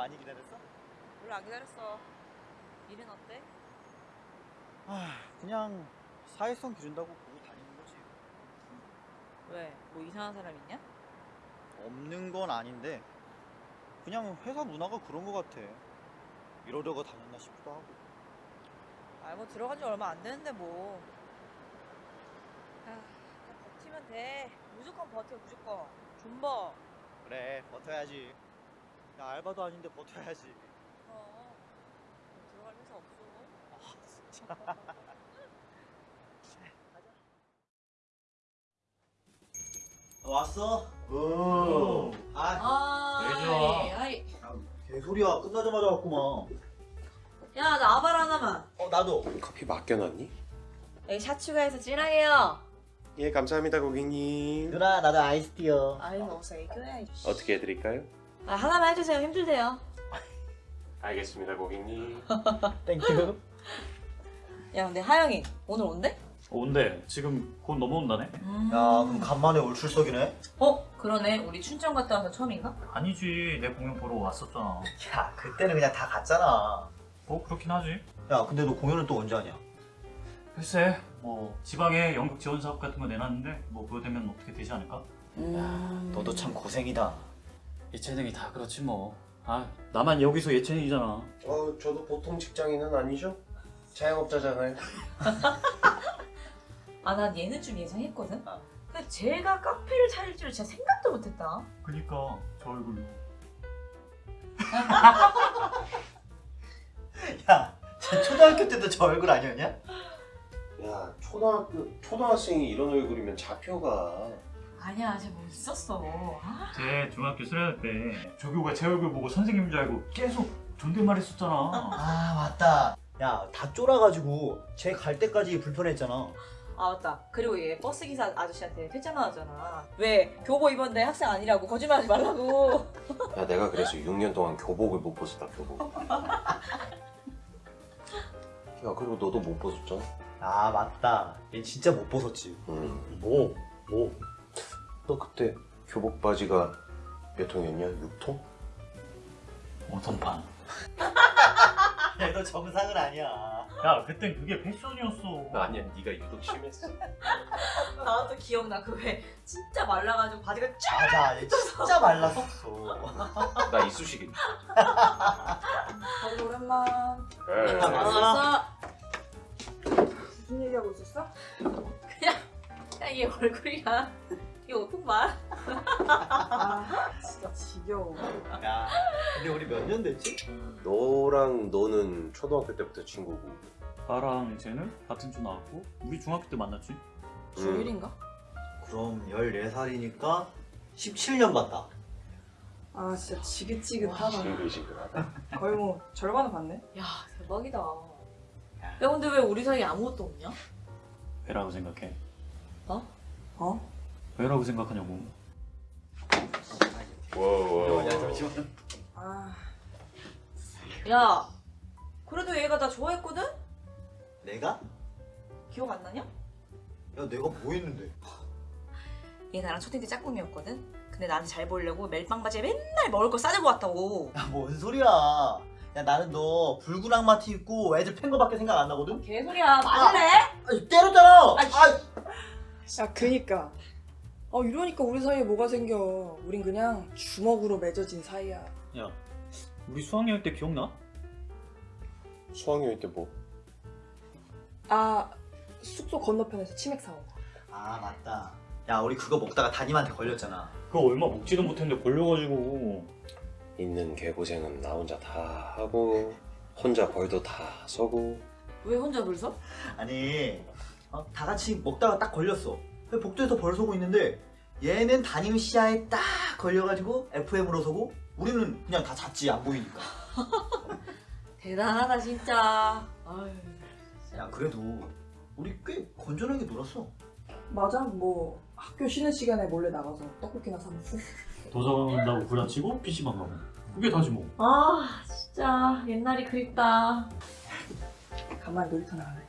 많이 기다렸어? 별로 안 기다렸어. 일은 어때? 아 그냥 사회성 기준다고 보고 다니는 거지 왜? 뭐 이상한 사람 있냐? 없는 건 아닌데 그냥 회사 문화가 그런 거 같아 이러려고 다녔나 싶기도 하고 아, 뭐 들어간 지 얼마 안 되는데 뭐. 아, 버티면 돼. 무조건 버텨, 무조건. 존버. 그래 버텨야지 야 알바도 아닌데 버텨야지 어. 들어갈 회사 없어. 아 진짜 왔어? 오. 아 아, 왜 좋아? 아이. 개소리야 끝나자마자 왔구만 야, 나 아발 하나만. 어 나도 커피 맡겨놨니? 여기 샷 추가해서 진하게요. 예 감사합니다 고객님 누나 나도 아이스티요 아이, 어디서 애교야. 어떻게 해드릴까요? 아, 하나만 해주세요. 힘들대요. 알겠습니다 고객님 thank you 야, 근데 하영이 오늘 온대? 온대 지금 곧 넘어온다네? 음. 야 그럼 간만에 all 출석이네 어? 그러네. 우리 춘천 갔다 와서 처음인가? 아니지 내 공연 보러 왔었잖아 야 그때는 그냥 다 갔잖아 뭐 그렇긴 하지 야 근데 너 공연은 또 언제 하냐? 글쎄 뭐 지방에 연극 지원 사업 같은 거 내놨는데 뭐 그거 되면 어떻게 되지 않을까? 음. 너도 참 고생이다 예체능이 다 그렇지 뭐 아 나만 여기서 예체능이잖아 어 저도 보통 직장인은 아니죠? 자영업자잖아요 아, 난 얘는 좀 예상했거든? 어. 근데 제가 카페를 차릴 줄 진짜 생각도 못했다. 그니까 저 얼굴로 야 쟤 초등학교 때도 저 얼굴 아니었냐? 야 초등학교 초등학생이 이런 얼굴이면 잡혀가 아니야, 쟤뭐 있었어. 아, 제 중학교 수련회 때 조교가 제 얼굴 보고 선생님인 줄 알고 계속 존댓말 했었잖아 아 맞다 야 다 쫄아가지고 쟤 갈 때까지 불편했잖아 아 맞다. 그리고 얘 버스 기사 아저씨한테 퇴짜 나왔잖아. 왜 교복 입었는데 학생 아니라고 거짓말하지 말라고. 야 내가 그래서 6년 동안 교복을 못 벗었다 교복 야 그리고 너도 못 벗었잖아 아 맞다 얘 진짜 못 벗었지 음, 뭐? 뭐? 너 그때 교복 바지가 몇 통이었냐? 6통? 오선판 야너 정상은 아니야 야 그땐 그게 패션이었어 아니야 네가 유독 심했어 나도 기억나. 그 왜 진짜 말라가지고 바지가 쫙. 맞아 얘 진짜 말랐었어 나 이쑤시개 아이고 오랜만 그래 아, 알았어. 무슨 얘기하고 있었어? 야, 얘 얼굴이 옷통 봐. 아 진짜 지겨워 야 근데 우리 몇 년 됐지? 너랑 너는 초등학교 때부터 친구고 나랑 쟤는 같은 주 나왔고 우리 중학교 때 만났지 중1인가? 그럼 14살이니까 17년 봤다 아 진짜 지긋지긋하다 징글징글하다 거의 뭐 절반은 봤네 야, 대박이다. 야, 근데 왜 우리 사이에 아무것도 없냐? 왜라고 생각해? 어? 왜라고 생각하냐고 와와 야 잠시만 아 야, 그래도 얘가 나 좋아했거든? 내가? 기억 안 나냐? 야 내가 뭐 했는데 얘 나랑 초딩 때 짝꿍이었거든? 근데 나한테 잘 보이려고 멜빵 바지에 맨날 먹을 거 싸들고 왔다고. 야 뭔 소리야 야 나는 너 붉은 악마 티 입고 애들 팬 거밖에 생각 안 나거든? 개소리야, 맞을래? 아니 때렸잖아 아이, 아, 야 그니까 어 이러니까 우리 사이에 뭐가 생겨. 우린 그냥 주먹으로 맺어진 사이야. 야 우리 수학여행 때 기억나? 수학여행 때 뭐? 아 숙소 건너편에서 치맥 사온 거. 아 맞다. 야 우리 그거 먹다가 담임한테 걸렸잖아. 그거 얼마 먹지도 못했는데 걸려가지고. 있는 개고생은 나 혼자 다 하고 혼자 벌도 다 서고. 왜 혼자 불 서? 아니 어, 다 같이 먹다가 딱 걸렸어 복도에서 벌 서고 있는데 얘는 담임 시야에 딱 걸려가지고 FM으로 서고 우리는 그냥 다 잤지 안 보이니까 대단하다, 진짜. 아유. 야 그래도 우리 꽤 건전하게 놀았어 맞아 뭐 학교 쉬는 시간에 몰래 나가서 떡볶이나 사 먹고 도서관 간다고 구라치고 PC방 가고 그게 다지 뭐 아, 진짜. 옛날이 그립다. 간만에 놀이터 나가네